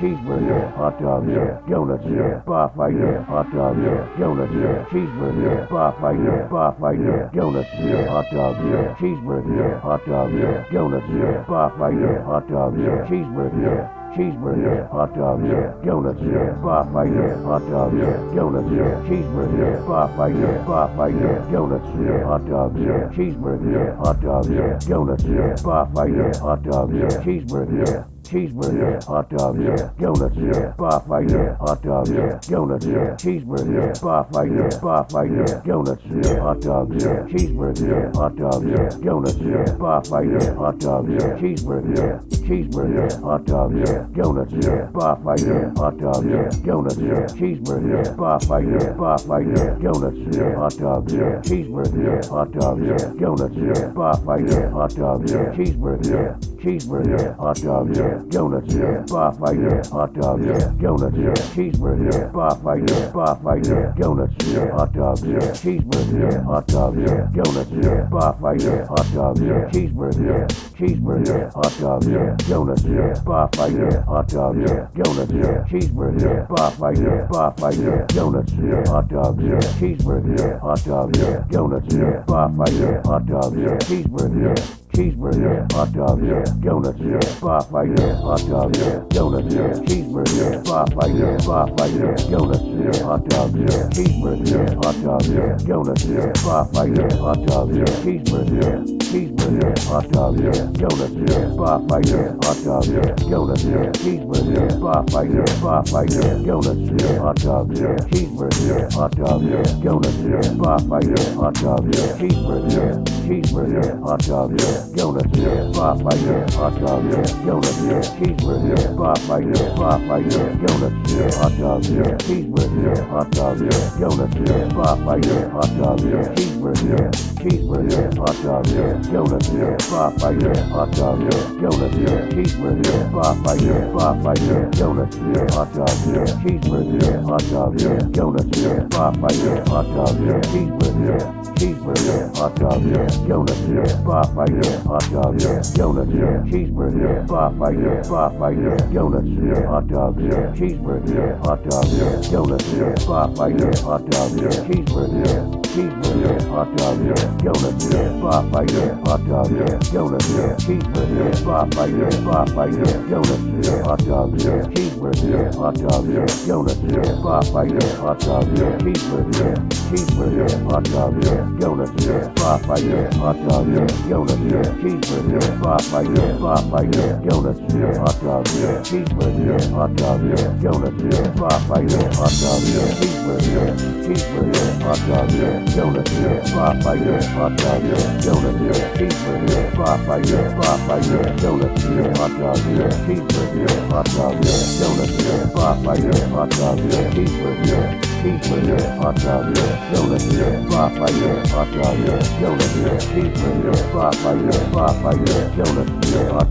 cheeseburger, yeah. hot dog, yeah. donuts, yeah. bar fight, hot dog, yeah. donuts, yeah. cheeseburger, yeah. bar fight, bar fight, donuts, yeah. hot dog, yeah. cheeseburger, yeah. hot dog, yeah. donuts, yeah. bar fight, hot dog, yeah. cheeseburger yeah cheeseburger, yeah. hot dogs, donuts, yeah. bar fight, hot dogs, donuts, yeah. cheeseburger, yeah. bar fight, bar fight, donuts, yeah. hot dogs, cheeseburger, yeah. hot dogs, donuts, yeah. bar fight, hot dogs, cheeseburger cheeseburger, hot dogs, donuts, bar fight, hot dogs, donuts, cheeseburger, bar fight, bar fight, donuts, hot dogs, cheeseburger, hot dogs, donuts, bar fight, hot dogs, cheeseburger, cheeseburger, hot dogs, donuts, bar fight, hot dogs, donuts, cheeseburger, bar fight, bar fight, donuts, hot dogs, cheeseburger, hot dogs, donuts, bar fight, hot dogs, cheeseburger, cheeseburger, yeah. hot dogs, donuts, yeah. bar fight, hot dogs, donuts, yeah. cheeseburger, yeah. bar fight, bar fight, donuts, yeah. hot dogs, cheeseburger, yeah. hot dogs, donuts, yeah. bar fight, hot dogs, cheeseburger, yeah. cheeseburger, yeah. hot dogs, donuts, yeah. bar fight, hot dogs, donuts, yeah. cheeseburger, yeah. bar fight, bar fight, donuts, yeah. hot dogs, cheeseburger, yeah. hot dogs, donuts, yeah. bar fight, hot dogs, cheeseburger, cheeseburger, hot dogs, donuts, bar fight, hot dogs, donuts, cheeseburger, bar fight, bar fight, donuts, hot dogs, cheeseburger, hot dogs, donuts, bar fight, hot dogs, cheeseburger, cheeseburger, hot dogs, donuts, bar fight, hot dogs, donuts, cheeseburger, bar fight, bar fight, donuts, hot dogs, cheeseburger, hot dogs, donuts, bar fight, hot dogs, cheeseburger, cheeseburger, hot dogs, donuts, bar fight, hot dog dogs, donuts, cheeseburger, bar fight, bar fight, donuts, hot dogs, cheeseburger, hot dogs, donuts, bar fight, hot dogs, cheeseburger, cheeseburger, hot dogs, donuts, bar fight, hot dogs, donuts, cheeseburger, bar fight, bar fight, donuts, hot dogs, cheeseburger, hot dogs, donuts, bar fight, hot dogs, cheeseburger, cheeseburger, hot dogs, donuts, bar fight, hot dogs, donuts, cheeseburger, bar fight, bar fight, donuts, hot dogs, cheeseburger, hot dogs, donuts, bar fight, hot dogs, cheeseburger, cheeseburger, hot dogs, donuts, bar fight, hot dogs, donuts, cheeseburger, bar fight, bar fight, donuts, hot dogs, cheeseburger, hot dogs, donuts, bar fight, hot dogs, cheeseburger, cheeseburger, hot dogs, donuts, bar fight, hot dogs, donuts, cheeseburger, bar fight, bar fight, donuts, hot dogs, cheeseburger, hot dogs, donuts, bar fight, hot dogs, cheeseburger, cheeseburger, hot dogs, donuts, bar fight, hot dogs, donuts, cheeseburger, bar fight, bar fight, donuts, hot dogs, cheeseburger, hot dogs, donuts, bar fight, hot dogs, cheeseburger, cheeseburger, hot dogs, donuts, bar fight, hot dogs, donuts, cheeseburger, bar fight, bar fight, donuts, hot cheeseburger, hot dogs, donuts, bar fight, hot dogs, cheeseburger, cheeseburger, hot dogs, donuts, bar fight, hot dogs, donuts, cheeseburger, bar fight, bar fight, donuts, hot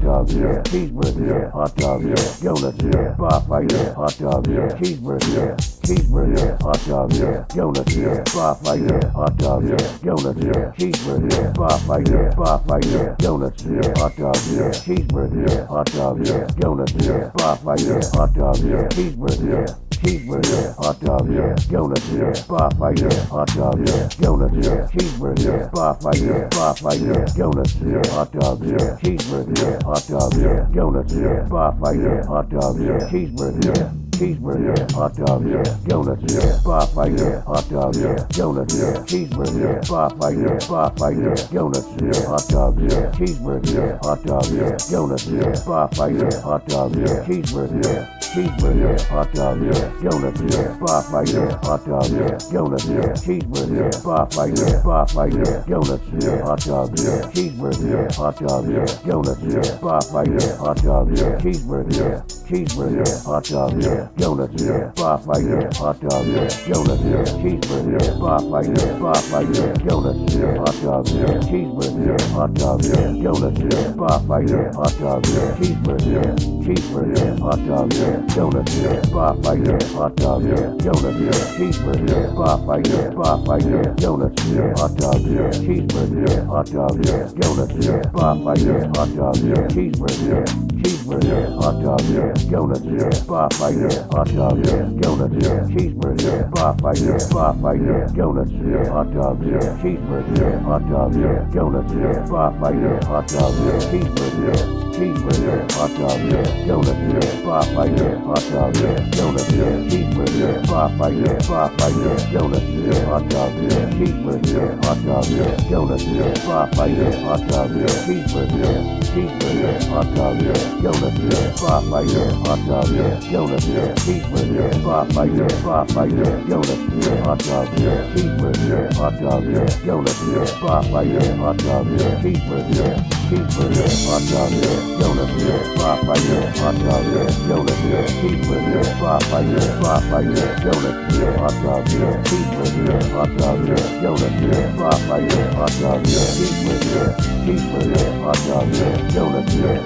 cheeseburger, hot dogs, donuts, bar fight, hot dogs, cheeseburger, cheeseburger, yeah. hot dogs, donuts, bar fight, hot dogs, donuts, cheeseburger, yeah. bar fight, bar fight, donuts, here, hot dogs, cheeseburger, yeah. hot dogs, donuts, bar fight, hot dogs, cheeseburger, yeah cheeseburger, hot dogs, donuts, bar fight, hot dogs, donuts, here, cheeseburger, bar fight, bar fight, donuts, hot dogs, cheeseburger, hot dogs, donuts, bar fight, hot dogs, cheeseburger, cheeseburger, hot dogs, donuts, bar fight, hot dogs, donuts, cheeseburger, bar fight, bar fight, donuts, hot dogs, cheeseburger, hot dogs, donuts, bar fight, hot dogs, cheeseburger, cheeseburger, hot dogs, donuts, bar fight, hot dogs, donuts, cheeseburger, bar fight, bar fight, donuts, hot dogs, cheeseburger, hot dogs, donuts, bar fight, hot dogs, cheeseburger, cheeseburger, hot dogs, donuts, bar fight, hot dogs, donuts, cheeseburger, bar fight, bar fight, donuts, hot dogs, cheeseburger, hot dogs, donuts, bar fight, hot dogs, cheeseburger, cheeseburger cheeseburger, hot dog, yeah, donuts, yeah, bar fight, yeah, hot dog, yeah, donuts, yeah, cheeseburger, yeah. bar fight, yeah, bar fight, yeah, donuts, yeah, hot dog, yeah, cheeseburger, yeah. hot dog, yeah, donuts, yeah, bar fight, yeah, hot dog, yeah, cheeseburger, yeah. cheeseburger, yeah. hot dog, yeah, donuts, yeah, bar fight, yeah, hot dog, yeah, donuts, yeah, cheeseburger, bar fight, yeah, bar fight, yeah, donuts, yeah, hot dog, yeah, cheeseburger, hot dog, yeah, donuts, yeah, bar fight, yeah, hot dog, yeah, cheeseburger, cheeseburger, hot dog, yeah, donuts, yeah, bar fight, yeah, hot dog, yeah, donuts, yeah, cheeseburger, bar fight, yeah, bar fight, yeah, donuts, yeah, hot dog, yeah, cheeseburger, hot dog, yeah, donuts, yeah, bar fight, yeah, hot dog, yeah, cheeseburger, cheeseburger, hot dog, yeah, donuts, yeah, bar fight, yeah, hot dog, yeah, donuts, yeah, cheeseburger, bar fight, yeah, bar fight, yeah, donuts, yeah, hot dog, yeah, cheeseburger, hot dog, yeah, donuts, yeah, bar fight, yeah, hot dog, yeah, cheeseburger, cheeseburger, hot dog, yeah, donuts, yeah, bar fight, yeah, hot dog, yeah, donuts, yeah, cheeseburger, bar fight, yeah, bar fight, yeah, donuts, yeah, hot dog, yeah, cheeseburger, hot dog, yeah, donuts, yeah, bar fight, yeah, hot dog, yeah, cheeseburger, cheeseburger, hot dog, yeah, donuts, yeah,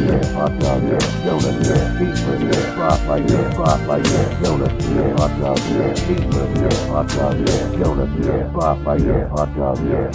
yeah, hot dog, yeah, donuts, yeah, fight, yeah, yeah, donuts, yeah, hot yeah, hot dog, yeah, donuts, yeah, yeah, hot dog, yeah,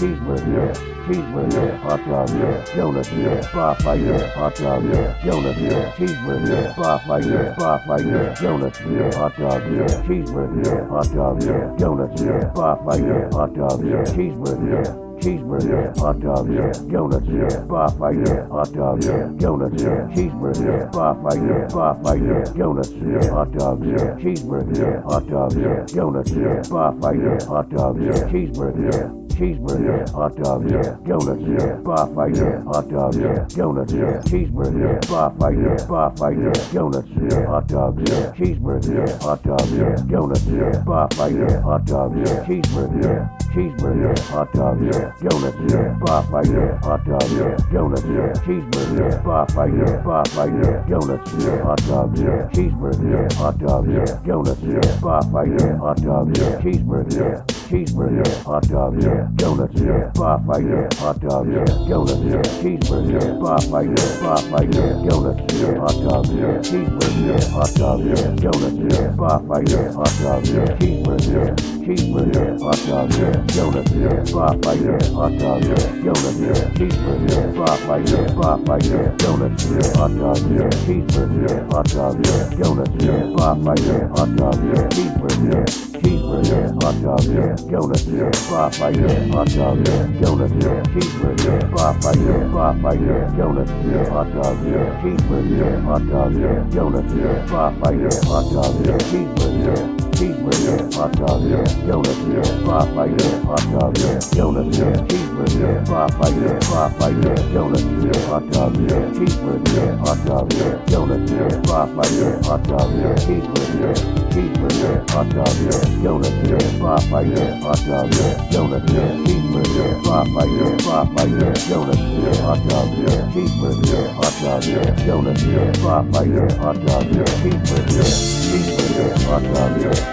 cheeseburger, hot dog, yeah, donuts, yeah, bar fight, yeah, hot dog, yeah, donuts, yeah, cheeseburger, bar fight, yeah, bar fight, yeah, donuts, yeah, hot dog, yeah, cheeseburger, hot dog, yeah, donuts, yeah, bar fight, yeah, hot dog, yeah, cheeseburger, cheeseburger, hot dog, yeah, donuts, yeah, bar fight, yeah, hot dog, yeah, donuts, yeah, cheeseburger, bar fight, yeah, bar fight, yeah, donuts, yeah, hot dog, yeah, cheeseburger, hot dog, yeah, donuts, yeah, bar fight, yeah, hot dog, yeah, cheeseburger, cheeseburger, hot dog, yeah, donuts, yeah, bar fight, yeah, hot dog, yeah, donuts, yeah, cheeseburger, bar fight, yeah, bar fight, yeah, donuts, yeah, hot dog, yeah, cheeseburger, hot dog, yeah, donuts, yeah, bar fight, yeah, hot dog, yeah, cheeseburger, cheeseburger, hot dog, yeah, donuts, yeah, bar fight, yeah, hot dog, yeah, donuts, yeah, cheeseburger, bar fight, yeah, bar fight, yeah, donuts, yeah, hot dog, yeah, cheeseburger, yeah. hot dog, yeah, donuts, yeah, bar fight, yeah, hot dog, yeah, cheeseburger, yeah. cheeseburger, hot dog, yeah, donuts, yeah, fight, yeah, hot dog, yeah, donuts, yeah, cheeseburger, bar fight, yeah, bar fight, yeah, donuts, yeah, hot dog, yeah, cheeseburger, hot dog, yeah, donuts, yeah, bar fight, yeah, hot dog, yeah, cheeseburger, cheeseburger, hot dog, yeah, donuts, yeah, bar fight, yeah, hot dog, yeah, donuts, yeah, cheeseburger, bar fight, yeah, bar fight, yeah, donuts, yeah, hot dog, yeah, cheeseburger, hot dog, yeah, donuts, yeah, bar fight, yeah, hot dog, yeah, cheeseburger, cheeseburger, hot dog, yeah, donuts, yeah, bar fight, yeah, hot dog, yeah, donuts, yeah, cheeseburger, bar fight, yeah, bar fight, yeah, donuts, yeah, hot dog, yeah, cheeseburger, hot dog, yeah, donuts, yeah, bar fight, yeah, hot dog, yeah, cheeseburger, cheeseburger, hot dog, yeah, donuts, yeah, bar fight, yeah, hot dog, yeah, donuts, yeah, cheeseburger, bar fight, yeah, bar fight, yeah, donuts, yeah, hot dog, yeah, cheeseburger, hot dog, yeah, donuts, yeah, bar fight, yeah, hot dog, yeah, cheeseburger, cheeseburger, hot dog,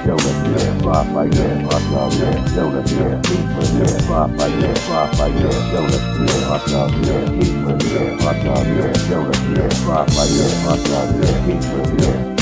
Yo, let's do yeah, Rock like yeah. Rock yeah, that. Yo, let's do yeah. Deep yeah, that. Rock yeah, that. Rock yeah. that. Yo, let's do that. Rock all that. Deep with that. Rock all that. Yo, let's do that. Rock like that. Rock all that. Deep with that.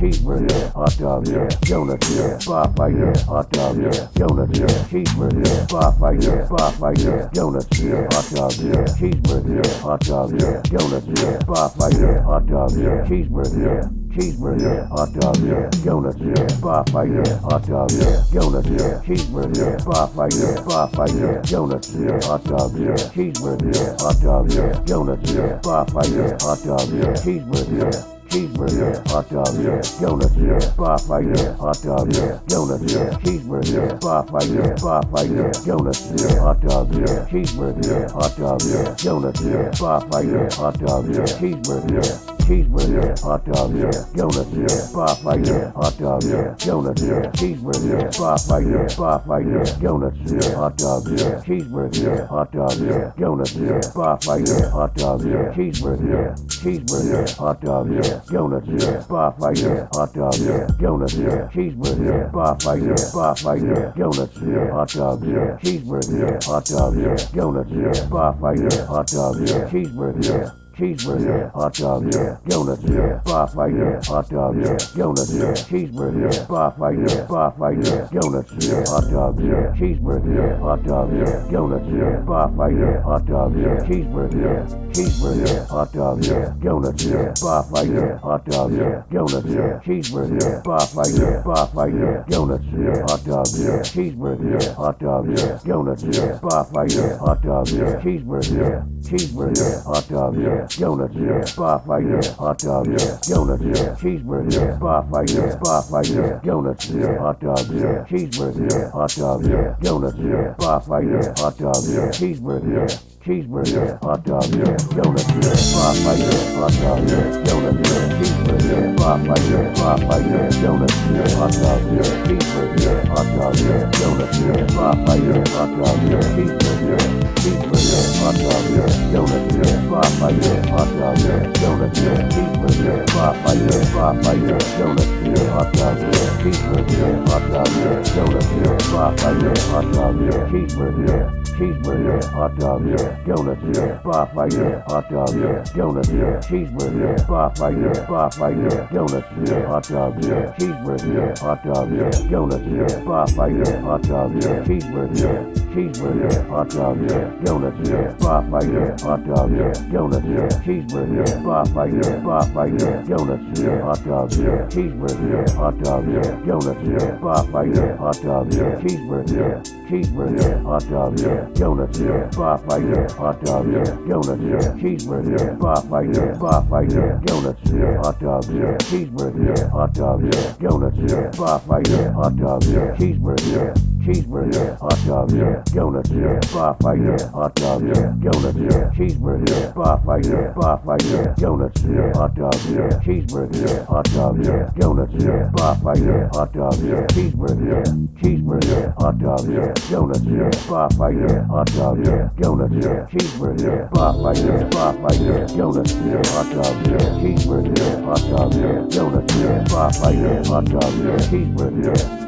yeah, hot dog, yeah. donuts, yeah, fight, yeah, hot dog, yeah, donuts, yeah, cheeseburger, bar fight, yeah, fight, yeah, donuts, yeah, hot dog, yeah, cheeseburger, hot dog, yeah, donuts, yeah, bar fight, yeah, hot dog, yeah, cheeseburger, cheeseburger, hot dog, yeah, donuts, yeah, fight, yeah, hot dog, yeah, donuts, yeah, cheeseburger, bar fight, yeah, fight, yeah, donuts, yeah, hot dog, yeah, cheeseburger, hot dog, yeah, donuts, yeah, bar fight, yeah, hot dog, yeah, cheeseburger, cheeseburger, hot dog, yeah, donuts, yeah, bar fight, yeah, hot dog, yeah, donuts, yeah, cheeseburger, bar fight, yeah, bar fight, yeah, donuts, yeah, hot dog, yeah, cheeseburger, hot dog, yeah, donuts, yeah, bar fight, yeah, hot dog, yeah, cheeseburger, cheeseburger, hot dog, yeah, donuts, yeah, bar fight, yeah, hot dog, yeah, donuts, yeah, cheeseburger, bar fight, yeah, bar fight, yeah, donuts, yeah, hot dog, yeah, cheeseburger, hot dog, yeah, donuts, yeah, bar fight, yeah, hot dog, yeah, cheeseburger, cheeseburger, hot dog, yeah, donuts, yeah, bar fight, yeah, hot dog, yeah, donuts, yeah, cheeseburger, bar fight, yeah, bar fight, yeah, donuts, yeah, hot dog, yeah, cheeseburger, hot dog, yeah, donuts, yeah, bar fight, yeah, hot dog, yeah, cheeseburger, cheeseburger, yeah. hot dog, yeah, donuts, yeah, bar fight, yeah, hot dog, yeah, donuts, yeah, cheeseburger, bar fight, yeah, bar fight, yeah, donuts, yeah, hot dog, yeah, cheeseburger, yeah. hot dog, yeah, donuts, yeah, bar fight, yeah, hot dog, yeah, cheeseburger, yeah. cheeseburger, yeah. hot dog, yeah. donuts, yeah. bar fighter, hot dog, yeah. donuts, yeah. cheeseburger, yeah. bar fighter, bar fighter, donuts, yeah. hot dog, yeah. cheeseburger, yeah. hot dog, yeah. donuts, yeah. bar fighter, hot dog, yeah. cheeseburger, yeah. cheeseburger, yeah. hot dog, donuts, yeah, bar fighter, hot dog, donuts, yeah, cheeseburger, yeah, bar fighter, bar fighter, donuts, yeah, hot dog, cheeseburger, yeah, hot dog, donuts, here, bar fighter, hot dog, cheeseburger, cheeseburger, hot dog, donuts, bar fighter, hot dog, donuts, cheeseburger, bar fighter, bar fighter, donuts, hot dog, cheeseburger, hot dog, donuts, bar fighter, hot dog, cheeseburger, cheeseburger, hot dog, donuts, bar fighter, hot dog, donuts, cheeseburger, bar fighter, bar fighter, donuts, hot dog, cheeseburger, hot dog, donuts, bar fighter, hot dog, cheeseburger, cheeseburger, hot dog, donuts, yeah, bar fighter, hot dog, donuts, yeah, cheeseburger, bar fighter, bar fighter, donuts, yeah, hot dogs, dog, cheeseburger, hot dogs, dog, donuts, yeah, bar fighter, hot dog, cheeseburger, cheeseburger, hot dog, yeah. donuts, yeah. bar fighter, hot dog, yeah. donuts, yeah. cheeseburger, yeah. bar fighter, bar fighter, donuts, hot dog, cheeseburger, hot dog, donuts, bar fighter, hot dog, cheeseburger, cheeseburger, hot dog, donuts, bar fighter, hot dog, donuts, cheeseburger, bar fighter, bar fighter, donuts, hot dog, cheeseburger, hot dog, donuts, bar fighter, hot dog, yeah. cheeseburger, cheeseburger, yeah. hot dog, yeah. donuts, yeah. bar fighter, hot dog, yeah. donuts, yeah. cheeseburger, yeah. bar fighter, bar fighter, donuts, yeah. hot dog, yeah. cheeseburger, yeah. hot dog, yeah. donuts, yeah. bar fighter, hot dog, yeah. cheeseburger, yeah. cheeseburger, yeah. hot dog, yeah. donuts, yeah. bar fighter, hot dog, yeah. donuts, yeah. cheeseburger, yeah. bar fighter, bar fighter, donuts, yeah. hot dog, yeah. cheeseburger, yeah. hot dog, yeah. donuts, yeah. bar fighter, hot dog, yeah. cheeseburger,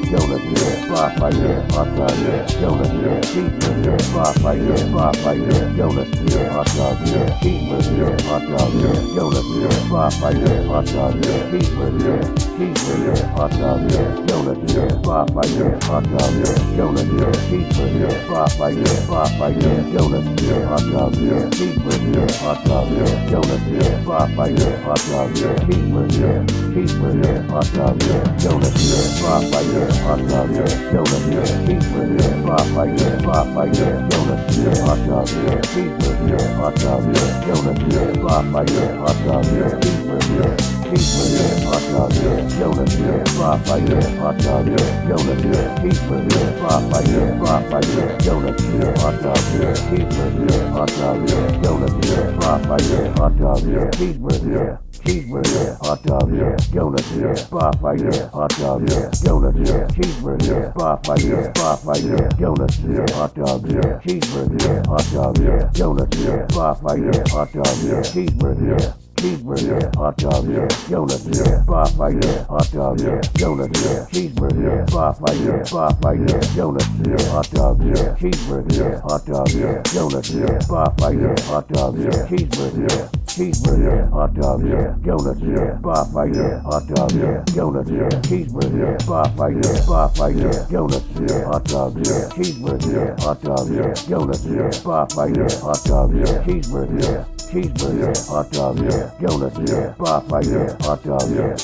donuts, hot dog, cheeseburger, hot dog, donuts, bar fighter, hot dog, cheeseburger, cheeseburger, hot dog, donuts, bar fighter, hot dog, donuts, cheeseburger, bar fighter, bar fighter, donuts, hot dog, cheeseburger, hot dog, donuts, bar fighter, hot dog, cheeseburger, cheeseburger, hot dog, donuts, bar fighter, hot dog, donuts, cheeseburger, bar fighter, bar fighter, donuts, hot dog, cheeseburger, hot dog, donuts, bar fighter, hot dog, cheeseburger, cheeseburger, hot dog, fighter, hot dog, donuts, cheeseburger, bar fighter, bar fighter, donuts, hot dog, cheeseburger, hot dog, donuts, bar fighter, hot dog, cheeseburger, hot dog, donuts, bar fighter, hot dog, bar fighter, bar fighter, donuts, hot dog, hot dog, donuts, bar fighter, hot dog, cheeseburger, cheeseburger, hot dog, donuts, bar fighter, hot dog, donuts, cheeseburger, bar fighter, bar fighter, donuts, hot dog, hot dog, donuts, bar fighter, hot dog, cheeseburger, cheeseburger, hot dog, yeah. donuts, yeah. bar fighter, hot dog, yeah. donuts, yeah. cheeseburger, yeah. bar fighter, bar fighter, donuts, yeah. hot dog, yeah. cheeseburger, yeah. hot dog, yeah. donuts, yeah. bar fighter, hot dog, yeah. cheeseburger, yeah cheeseburger, yeah. hot dog, yeah. donuts, yeah. bar fighter, hot dog, yeah. donuts, yeah. cheeseburger, yeah. bar fighter, bar fighter, donuts, yeah. hot dog, yeah. cheeseburger, yeah. hot dog, yeah. donuts, yeah. bar fighter, hot dog, yeah. cheeseburger, cheeseburger, hot dog, donuts, bar fighter, hot dog, donuts, cheeseburger, bar fighter, bar fighter, donuts, hot dog, cheeseburger, hot dog, donuts, bar fighter, hot dog, cheeseburger, cheeseburger, hot dog, donuts, bar fight, hot dog,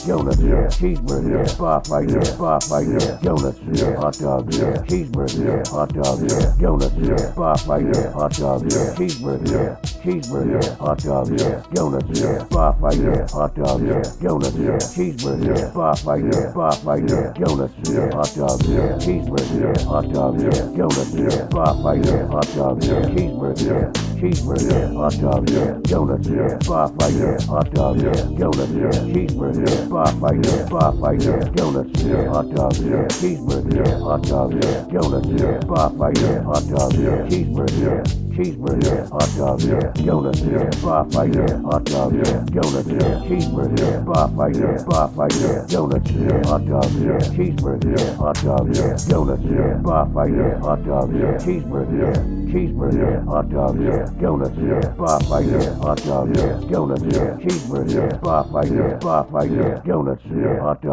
donuts, cheeseburger, bar fight, bar fight, donuts, hot dog, cheeseburger, hot dog, donuts, bar fight, hot dog, cheeseburger, cheeseburger, hot dog, donuts, bar fight, hot dog, donuts, cheeseburger, bar fight, bar fight, donuts, hot dog, cheeseburger, hot dog, donuts, bar fight, hot dog, cheeseburger, cheeseburger, yeah. hot dog, yeah. donuts, yeah. bar fight, hot dog, yeah. donuts, yeah. cheeseburger, yeah. bar fight, bar fight, donuts, yeah. hot dog, yeah. cheeseburger, yeah. hot dog, yeah. donuts, yeah. bar fight, hot dog, cheeseburger, cheeseburger, hot dog, donuts, bar fight, hot dog, yeah. donuts, cheeseburger, bar fight, bar fight, donuts, hot dog, cheeseburger, hot dog, donuts, bar fight, hot dog, cheeseburger, cheeseburger, hot dog, donuts, bar fight, hot dog, donuts, cheeseburger, bar fight, bar fight, donuts, hot dog.